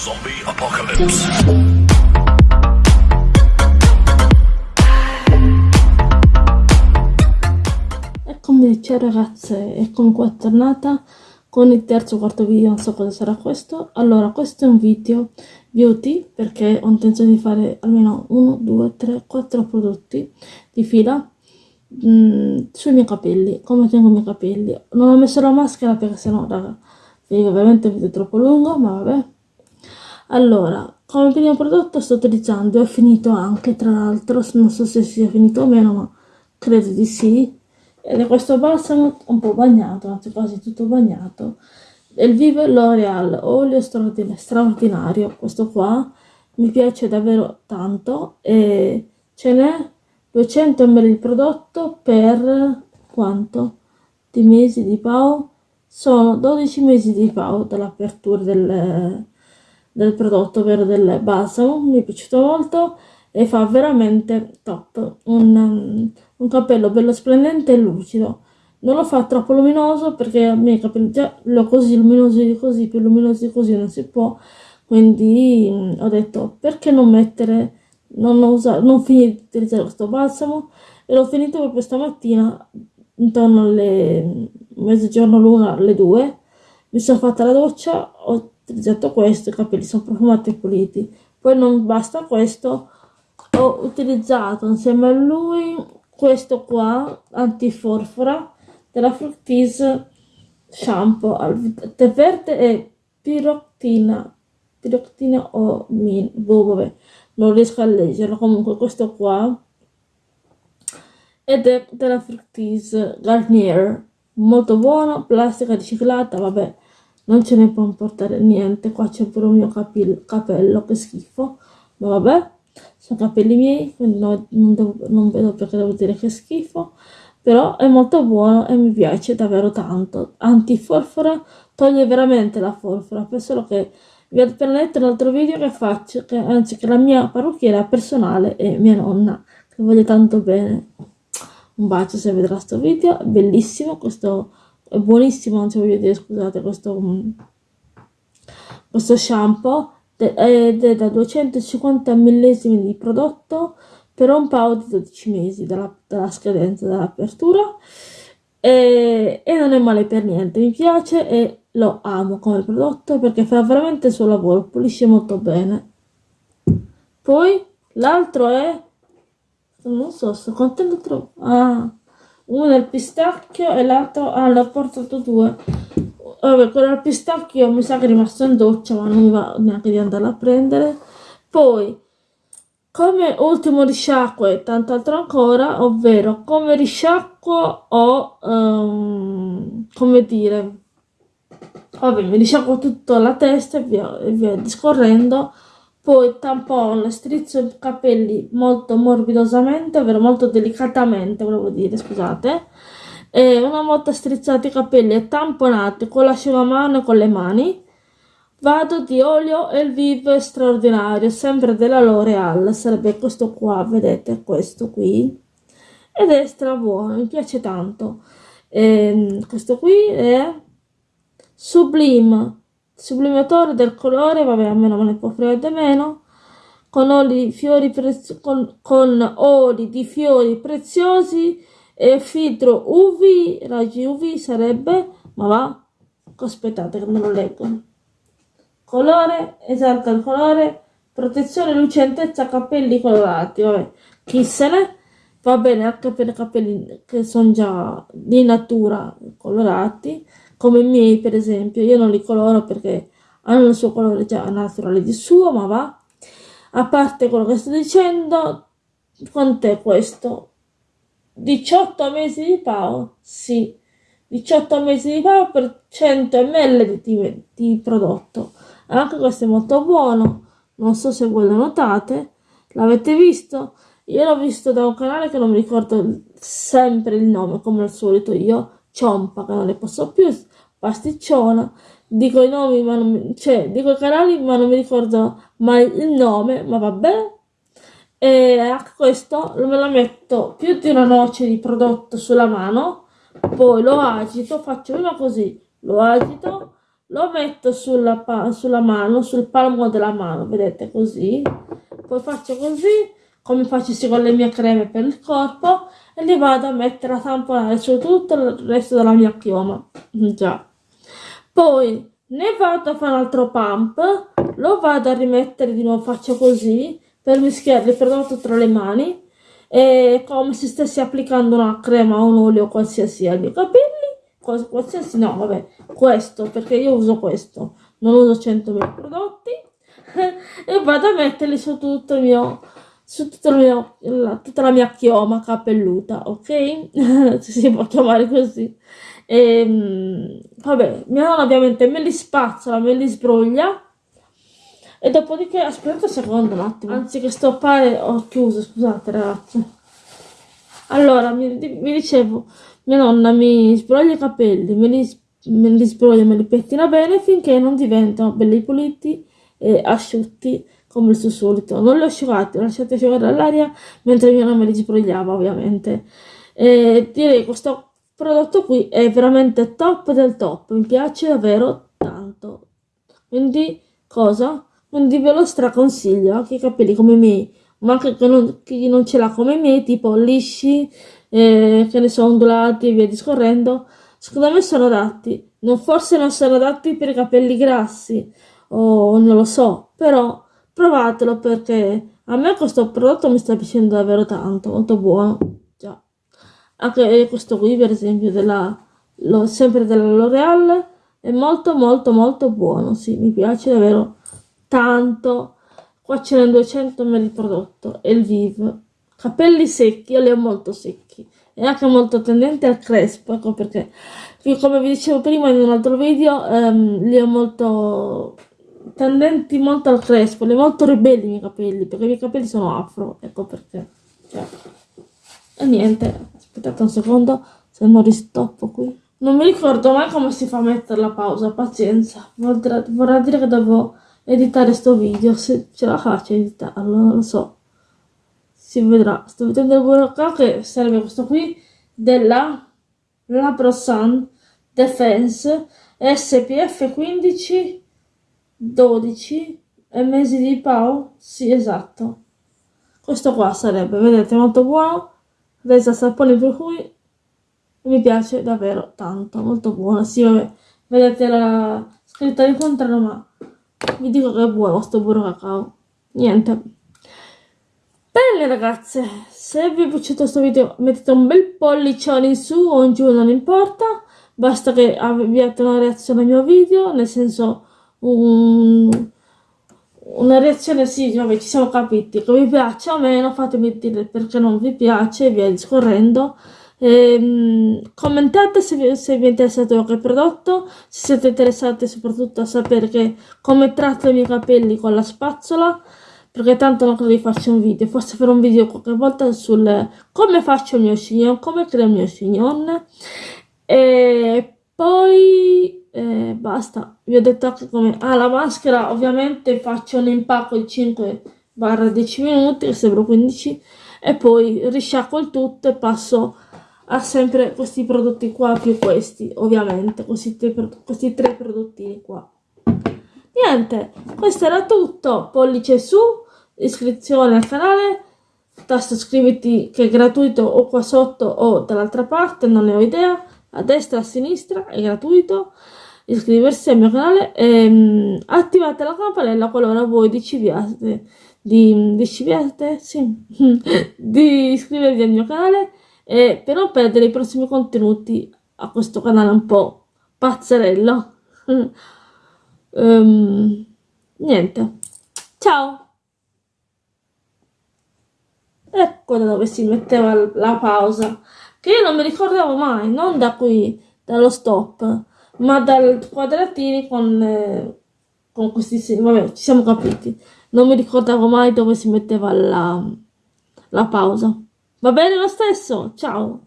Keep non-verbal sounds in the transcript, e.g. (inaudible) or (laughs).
Zombie Apocalypse. Eccomi ciao ragazze, eccomi qua tornata con il terzo o quarto video, non so cosa sarà questo. Allora, questo è un video beauty perché ho intenzione di fare almeno 1, 2, 3, 4 prodotti di fila mm, sui miei capelli, come tengo i miei capelli. Non ho messo la maschera perché sennò, raga, ovviamente il video è troppo lungo, ma vabbè. Allora, come primo prodotto sto utilizzando, ho finito anche tra l'altro, non so se sia finito o meno, ma credo di sì, ed è questo balsamo un po' bagnato, anzi quasi tutto bagnato, il Vive L'Oreal olio straordinario, questo qua mi piace davvero tanto e ce n'è 200 ml di prodotto per quanto? Di mesi di PAO? Sono 12 mesi di PAO dall'apertura del del prodotto, ovvero del balsamo, mi è piaciuto molto e fa veramente top, un, un capello bello splendente e lucido. Non lo fa troppo luminoso perché a me i capelli già lo così luminosi di così, più luminosi di così non si può, quindi ho detto perché non mettere, non, usare, non finire di utilizzare questo balsamo? E l'ho finito proprio stamattina intorno alle mezzogiorno l'una alle due. Mi sono fatta la doccia ho utilizzato questo, i capelli sono profumati e puliti. Poi non basta questo, ho utilizzato insieme a lui questo qua, antiforfora, della Fructis Shampoo al tè verde e piroctina, piroctina o min, boh, vabbè, non riesco a leggerlo, comunque questo qua, ed è della Fructis Garnier, molto buono, plastica riciclata, vabbè, non ce ne può importare niente. Qua c'è pure il mio capello che schifo. Ma vabbè sono capelli miei quindi no, non, devo, non vedo perché devo dire che schifo. Però è molto buono e mi piace davvero tanto. Antiforfora toglie veramente la forfora. Penso che vi ho appena detto un altro video che faccio che, anzi che la mia parrucchiera personale è mia nonna che voglio tanto bene. Un bacio se vedrà questo video. Bellissimo questo è buonissimo anzi voglio dire scusate questo, mm, questo shampoo ed è da 250 millesimi di prodotto per un paio di 12 mesi dalla, dalla scadenza dell'apertura. E, e, non è male per niente mi piace e lo amo come prodotto perché fa veramente il suo lavoro pulisce molto bene. Poi l'altro è non so sto contento troppo ah uno al pistacchio e l'altro ah l'ho portato due. Vabbè quello al pistacchio mi sa che è rimasto in doccia ma non mi va neanche di andarlo a prendere. Poi come ultimo risciacquo e tanto altro ancora ovvero come risciacquo ho um, come dire vabbè mi risciacquo tutto la testa e via, e via discorrendo poi tampone, strizzo i capelli molto morbidosamente, ovvero molto delicatamente, volevo dire, scusate. E una volta strizzati i capelli e tamponati con l'asciugamano e con le mani, vado di olio Elvive straordinario, sempre della L'Oreal, sarebbe questo qua, vedete, questo qui. Ed è stra buono, mi piace tanto. E ehm, questo qui è Sublime sublimatore del colore, vabbè a meno me ne può freddo meno, con oli, fiori con, con oli di fiori preziosi e filtro UV, raggi UV sarebbe, ma va, aspettate che me lo leggo. Colore, esalta il colore, protezione, lucentezza, capelli colorati, vabbè, chi se ne va bene anche per i capelli che sono già di natura colorati, come i miei per esempio, io non li coloro perché hanno il suo colore già naturale di suo, ma va. A parte quello che sto dicendo, quant'è questo? 18 mesi di PAO? Sì, 18 mesi di PAO per 100 ml di, di prodotto. Anche questo è molto buono, non so se voi lo notate, l'avete visto? Io l'ho visto da un canale che non mi ricordo sempre il nome, come al solito io, Ciompa, che non ne posso più, pasticciona, dico i nomi, ma non cioè, dico i canali, ma non mi ricordo mai il nome, ma vabbè. E anche questo me lo metto più di una noce di prodotto sulla mano, poi lo agito, faccio prima così, lo agito, lo metto sulla, sulla mano, sul palmo della mano, vedete così, poi faccio così, come faccio con le mie creme per il corpo, e li vado a mettere a tamponare su tutto il resto della mia chioma, (laughs) già. Poi ne vado a fare un altro pump, lo vado a rimettere di nuovo, faccio così, per mischiare il prodotto tra le mani, e come se stessi applicando una crema o un olio qualsiasi ai miei capelli, qualsiasi no, vabbè, questo, perché io uso questo, non uso 100.000 prodotti, (laughs) e vado a metterli su tutto il mio su tutto mio, la, tutta la mia chioma capelluta, ok? (laughs) Si può chiamare così. E, ehm, vabbè, mia nonna ovviamente me li spazzola, me li sbroglia. E dopodiché, aspetta un secondo un attimo, anziché stoppare ho chiuso, scusate ragazzi. Allora, mi, mi dicevo, mia nonna mi sbroglia i capelli, me li, me li sbroglia, me li pettina bene finché non diventano belli puliti e asciutti come il suo solito. Non li ho lasciati asciugare all'aria mentre mia me li sbrogliava ovviamente. E direi questo prodotto qui è veramente top del top, mi piace davvero tanto. Quindi cosa? Quindi ve lo straconsiglio, anche i capelli come i miei, ma anche chi non, chi non ce l'ha come i miei, tipo lisci, eh, che ne so, ondulati e via discorrendo, secondo me sono adatti. Non, forse non sono adatti per i capelli grassi, o non lo so, però provatelo perché a me questo prodotto mi sta piacendo davvero tanto, molto buono. Già. Anche questo qui, per esempio, della, lo, sempre della L'Oreal, è molto molto molto buono, sì, mi piace davvero tanto. Qua ce n'è 200 ml di prodotto, e il Viv. Capelli secchi, io li ho molto secchi e anche molto tendente al crespo, ecco perché, come vi dicevo prima in un altro video, ehm, li ho molto tendenti molto al crespo, ho molto ribelli i miei capelli, perché i miei capelli sono afro, ecco perché. Cioè. E niente, aspettate un secondo, se non ristoppo qui. Non mi ricordo mai come si fa a mettere la pausa, pazienza. Vorrà, vorrà dire che devo editare sto video, se ce la faccio editarlo, non lo so. Si vedrà. Sto vedendo il burocratico che serve questo qui della Laprosan Defense SPF 15 12 e mesi di Pau? Sì, esatto. Questo qua sarebbe, vedete, molto buono. Resa sapone per cui mi piace davvero tanto, molto buono. Sì, vabbè, vedete la scritta di contrario, ma vi dico che è buono sto burro cacao. Niente. Bene ragazze, se vi è piaciuto questo video mettete un bel pollicione in su o in giù, non importa. Basta che abbiate una reazione al mio video, nel senso un, una reazione sì, vabbè, ci siamo capiti, che vi piace o meno, fatemi dire perché non vi piace e via discorrendo. Ehm, commentate se vi, se vi, è interessato qualche prodotto, se siete interessati soprattutto a sapere che, come tratto i miei capelli con la spazzola, perché tanto non credo di farci un video, forse farò un video qualche volta sul come faccio il mio chignon, come creo il mio chignon. E poi eh, basta, vi ho detto anche come... Ah, la maschera ovviamente faccio un impacco di 5-10 minuti, che sembra 15, e poi risciacquo il tutto e passo a sempre questi prodotti qua più questi, ovviamente, questi tre, questi tre prodottini qua. Niente, questo era tutto, pollice su, iscrizione al canale, tasto iscriviti che è gratuito o qua sotto o dall'altra parte, non ne ho idea, a destra e a sinistra, è gratuito, iscriversi al mio canale e um, attivate la campanella qualora voi decidiate di, decidiate, sì, (laughs) di iscrivervi al mio canale e per non perdere i prossimi contenuti a questo canale un po' pazzerello. um, (laughs) niente, ciao! Ecco da dove si metteva la pausa, che io non mi ricordavo mai, non da qui, dallo stop ma dal quadratini con, eh, con questi segni, vabbè, ci siamo capiti. Non mi ricordavo mai dove si metteva la, la pausa. Va bene lo stesso, ciao!